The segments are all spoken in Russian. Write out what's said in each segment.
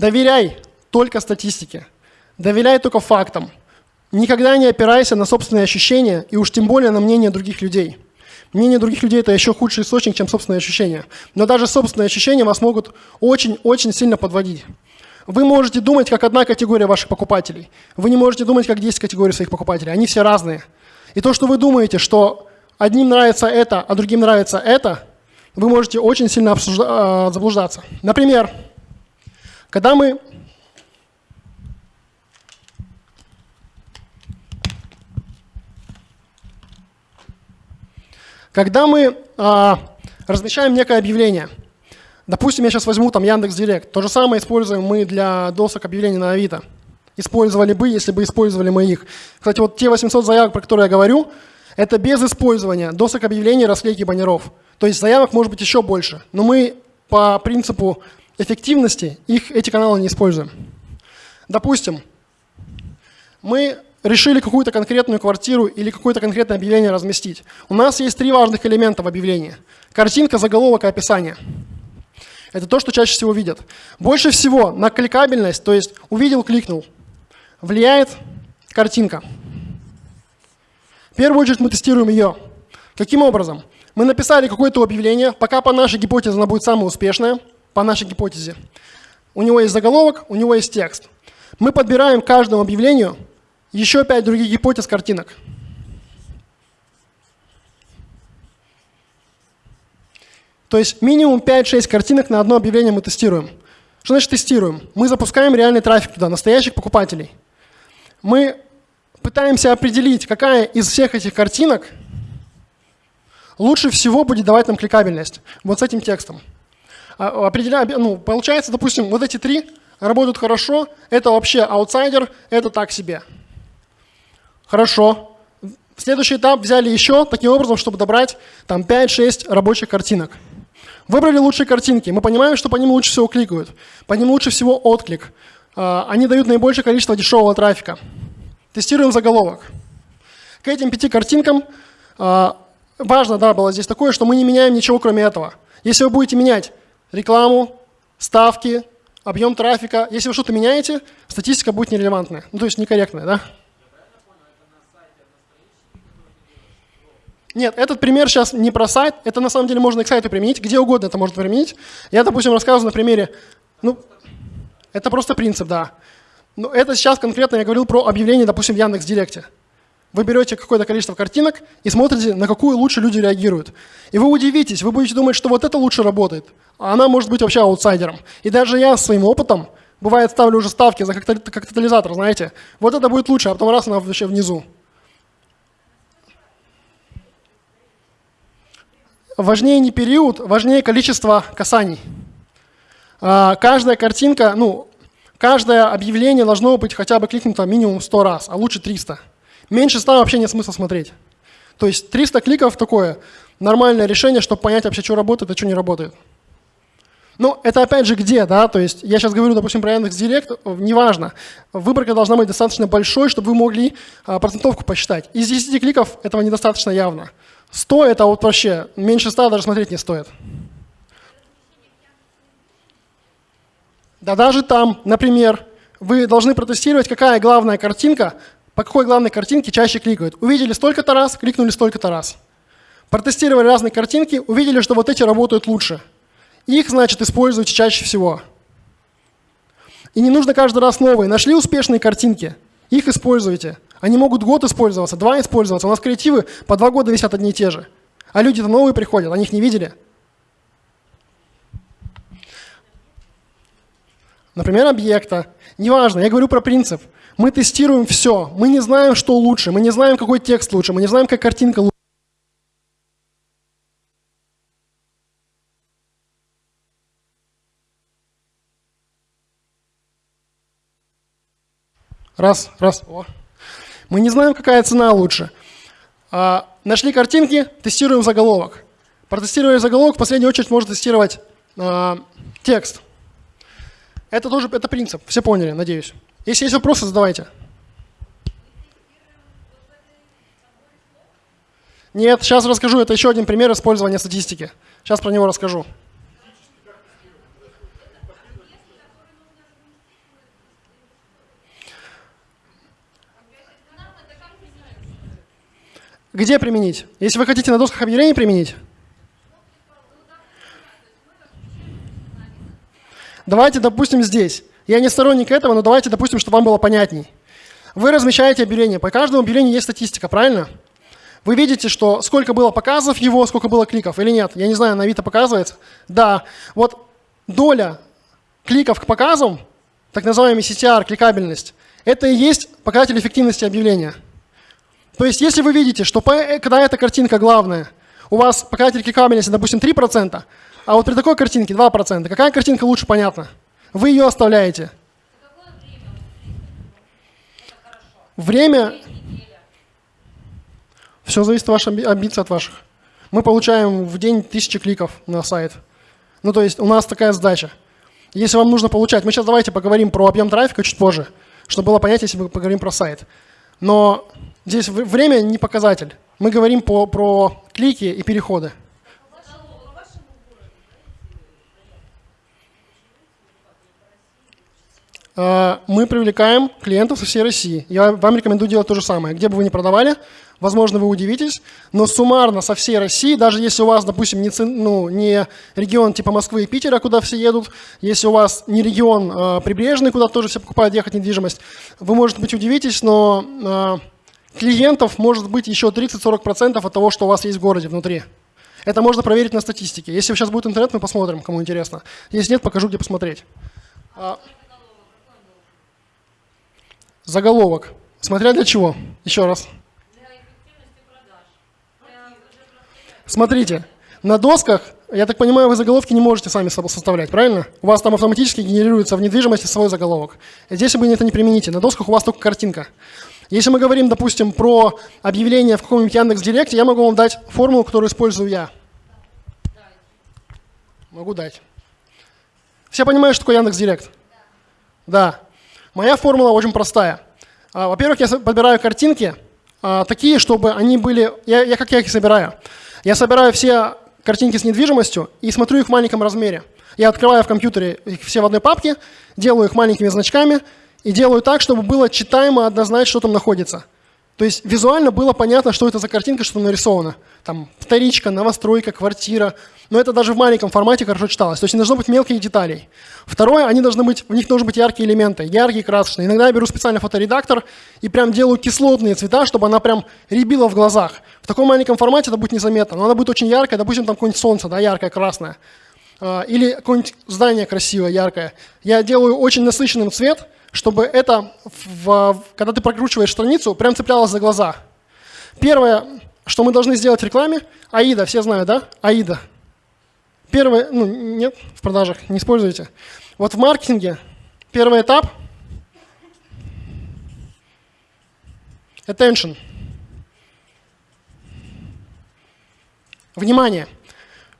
Доверяй только статистике. Доверяй только фактам. Никогда не опирайся на собственные ощущения и уж тем более на мнение других людей. Мнение других людей – это еще худший источник, чем собственные ощущения. Но даже собственные ощущения вас могут очень-очень сильно подводить. Вы можете думать, как одна категория ваших покупателей. Вы не можете думать, как 10 категорий своих покупателей. Они все разные. И то, что вы думаете, что одним нравится это, а другим нравится это, вы можете очень сильно обсужда- заблуждаться. Например, когда мы Когда мы а, размещаем некое объявление, допустим, я сейчас возьму там Яндекс Директ, то же самое используем мы для досок объявлений на Авито. Использовали бы, если бы использовали мы их. Кстати, вот те 800 заявок, про которые я говорю, это без использования досок объявлений, расклейки баннеров. То есть заявок может быть еще больше, но мы по принципу эффективности их, эти каналы не используем. Допустим, мы решили какую-то конкретную квартиру или какое-то конкретное объявление разместить. У нас есть три важных элемента в объявлении. Картинка, заголовок и описание. Это то, что чаще всего видят. Больше всего на кликабельность, то есть увидел, кликнул, влияет картинка. В первую очередь мы тестируем ее. Каким образом? Мы написали какое-то объявление, пока по нашей гипотезе оно будет самое успешное, по нашей гипотезе. У него есть заголовок, у него есть текст. Мы подбираем каждому объявлению еще пять других гипотез картинок. То есть минимум 5-6 картинок на одно объявление мы тестируем. Что значит тестируем? Мы запускаем реальный трафик туда, настоящих покупателей. Мы пытаемся определить, какая из всех этих картинок лучше всего будет давать нам кликабельность. Вот с этим текстом. А, определяя, ну, получается, допустим, вот эти три работают хорошо, это вообще аутсайдер, это так себе. Хорошо. Следующий этап взяли еще таким образом, чтобы добрать там 5-6 рабочих картинок. Выбрали лучшие картинки. Мы понимаем, что по ним лучше всего кликают. По ним лучше всего отклик. А, они дают наибольшее количество дешевого трафика. Тестируем заголовок. К этим пяти картинкам а, важно да, было здесь такое, что мы не меняем ничего, кроме этого. Если вы будете менять рекламу, ставки, объем трафика, если вы что-то меняете, статистика будет нерелевантная, ну, то есть некорректная. Да? Нет, этот пример сейчас не про сайт, это на самом деле можно и к сайту применить, где угодно это можно применить. Я, допустим, рассказываю на примере, ну, это просто принцип, да. Но это сейчас конкретно я говорил про объявление, допустим, в Яндекс.Директе. Вы берете какое-то количество картинок и смотрите, на какую лучше люди реагируют. И вы удивитесь, вы будете думать, что вот это лучше работает, а она может быть вообще аутсайдером. И даже я своим опытом, бывает, ставлю уже ставки за как катализатор, знаете, вот это будет лучше, а потом раз она вообще внизу. важнее не период, важнее количество касаний. А, каждая картинка, ну, каждое объявление должно быть хотя бы кликнуто минимум 100 раз, а лучше 300. Меньше 100 вообще нет смысла смотреть. То есть 300 кликов такое нормальное решение, чтобы понять вообще, что работает, а что не работает. Ну, это опять же где, да, то есть я сейчас говорю, допустим, про Яндекс.Директ, неважно. Выборка должна быть достаточно большой, чтобы вы могли а, процентовку посчитать. Из 10 кликов этого недостаточно явно. 100 это вот вообще, меньше 100 даже смотреть не стоит. Да даже там, например, вы должны протестировать, какая главная картинка, по какой главной картинке чаще кликают. Увидели столько-то раз, кликнули столько-то раз. Протестировали разные картинки, увидели, что вот эти работают лучше. Их, значит, используйте чаще всего. И не нужно каждый раз новые. Нашли успешные картинки, их используйте. Они могут год использоваться, два использоваться. У нас креативы по два года висят одни и те же. А люди-то новые приходят, они их не видели. Например, объекта. Неважно, я говорю про принцип. Мы тестируем все. Мы не знаем, что лучше. Мы не знаем, какой текст лучше. Мы не знаем, как картинка лучше. Раз, раз. О. Мы не знаем, какая цена лучше. А, нашли картинки, тестируем заголовок. Протестировали заголовок, в последнюю очередь можно тестировать а, текст. Это тоже это принцип, все поняли, надеюсь. Если есть вопросы, задавайте. Нет, сейчас расскажу. Это еще один пример использования статистики. Сейчас про него расскажу. Где применить? Если вы хотите на досках объявлений применить, Давайте, допустим, здесь. Я не сторонник этого, но давайте, допустим, чтобы вам было понятней. Вы размещаете объявление. По каждому объявлению есть статистика, правильно? Вы видите, что сколько было показов его, сколько было кликов или нет? Я не знаю, на Авито показывается? Да. Вот доля кликов к показам, так называемый CTR, кликабельность, это и есть показатель эффективности объявления. То есть если вы видите, что когда эта картинка главная, у вас показатель кликабельности, допустим, 3%, а вот при такой картинке 2%, какая картинка лучше понятна? Вы ее оставляете. Время... Все зависит от ваших амбиций, от ваших. Мы получаем в день тысячи кликов на сайт. Ну, то есть у нас такая задача. Если вам нужно получать, мы сейчас давайте поговорим про объем трафика чуть позже, чтобы было понятно, если мы поговорим про сайт. Но здесь время не показатель. Мы говорим по, про клики и переходы. Мы привлекаем клиентов со всей России. Я вам рекомендую делать то же самое. Где бы вы ни продавали, возможно, вы удивитесь, но суммарно со всей России, даже если у вас, допустим, не, ну, не регион типа Москвы и Питера, куда все едут, если у вас не регион э, прибрежный, куда тоже все покупают ехать недвижимость, вы, может быть, удивитесь, но э, клиентов может быть еще 30-40% от того, что у вас есть в городе внутри. Это можно проверить на статистике. Если сейчас будет интернет, мы посмотрим, кому интересно. Если нет, покажу, где посмотреть. Заголовок. Смотря для чего. Еще раз. Смотрите, на досках, я так понимаю, вы заголовки не можете сами составлять, правильно? У вас там автоматически генерируется в недвижимости свой заголовок. Здесь вы это не примените, на досках у вас только картинка. Если мы говорим, допустим, про объявление в каком-нибудь Яндекс.Директе, я могу вам дать формулу, которую использую я. Могу дать. Все понимают, что такое Яндекс.Директ? Да. Моя формула очень простая. А, во-первых, я подбираю картинки а, такие, чтобы они были... Я, я как я их собираю? Я собираю все картинки с недвижимостью и смотрю их в маленьком размере. Я открываю в компьютере их все в одной папке, делаю их маленькими значками и делаю так, чтобы было читаемо однозначно, что там находится. То есть визуально было понятно, что это за картинка, что нарисовано. Там вторичка, новостройка, квартира. Но это даже в маленьком формате хорошо читалось. То есть не должно быть мелких деталей. Второе, они должны быть, в них должны быть яркие элементы, яркие, красочные. Иногда я беру специальный фоторедактор и прям делаю кислотные цвета, чтобы она прям рябила в глазах. В таком маленьком формате это будет незаметно, но она будет очень яркая, допустим, там какое-нибудь солнце, да, яркое, красное. А, или какое-нибудь здание красивое, яркое. Я делаю очень насыщенным цвет, чтобы это, в, когда ты прокручиваешь страницу, прям цеплялось за глаза. Первое, что мы должны сделать в рекламе, АИДа, все знают, да? АИДа. Первое, ну нет, в продажах, не используйте. Вот в маркетинге первый этап – attention. Внимание.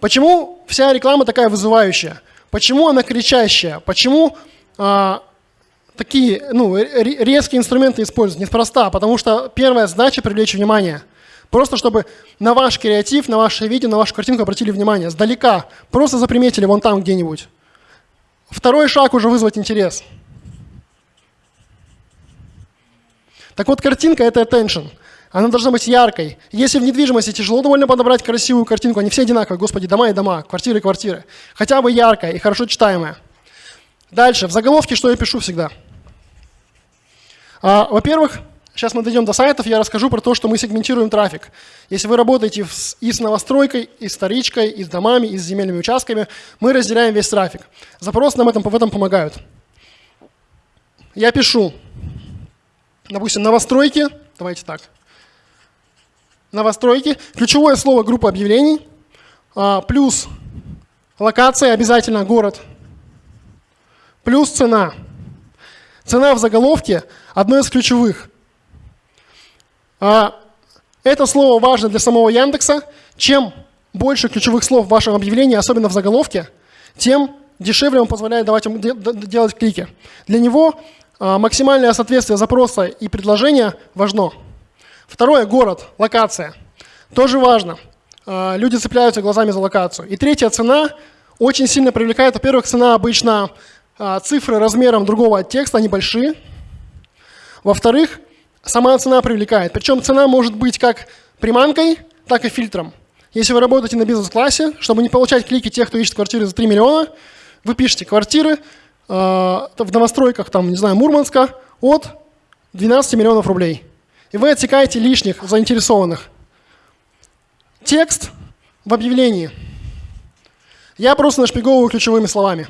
Почему вся реклама такая вызывающая? Почему она кричащая? Почему а, такие ну, резкие инструменты используют? Неспроста, потому что первая задача – привлечь внимание. Просто чтобы на ваш креатив, на ваше видео, на вашу картинку обратили внимание. Сдалека. Просто заприметили вон там где-нибудь. Второй шаг уже вызвать интерес. Так вот, картинка – это attention. Она должна быть яркой. Если в недвижимости тяжело довольно подобрать красивую картинку, они все одинаковые, господи, дома и дома, квартиры и квартиры. Хотя бы яркая и хорошо читаемая. Дальше, в заголовке что я пишу всегда? А, Во-первых, сейчас мы дойдем до сайтов, я расскажу про то, что мы сегментируем трафик. Если вы работаете и с новостройкой, и с вторичкой, и с домами, и с земельными участками, мы разделяем весь трафик. Запросы нам в этом помогают. Я пишу, допустим, новостройки, давайте так, новостройки, ключевое слово группа объявлений, а, плюс локация, обязательно город, плюс цена. Цена в заголовке – одно из ключевых. А, это слово важно для самого Яндекса. Чем больше ключевых слов в вашем объявлении, особенно в заголовке, тем дешевле он позволяет давать ему делать клики. Для него а, максимальное соответствие запроса и предложения важно. Второе – город, локация. Тоже важно. А, люди цепляются глазами за локацию. И третья – цена очень сильно привлекает. Во-первых, цена обычно цифры размером другого текста, они большие. Во-вторых, сама цена привлекает. Причем цена может быть как приманкой, так и фильтром. Если вы работаете на бизнес-классе, чтобы не получать клики тех, кто ищет квартиры за 3 миллиона, вы пишете квартиры э, в новостройках, там, не знаю, Мурманска от 12 миллионов рублей. И вы отсекаете лишних заинтересованных. Текст в объявлении. Я просто нашпиговываю ключевыми словами.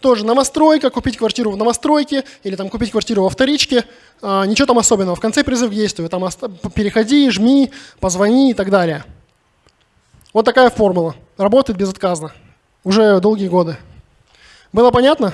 Тоже новостройка, купить квартиру в новостройке или там купить квартиру во вторичке. А, ничего там особенного. В конце призыв к действию. Там переходи, жми, позвони и так далее. Вот такая формула. Работает безотказно. Уже долгие годы. Было понятно?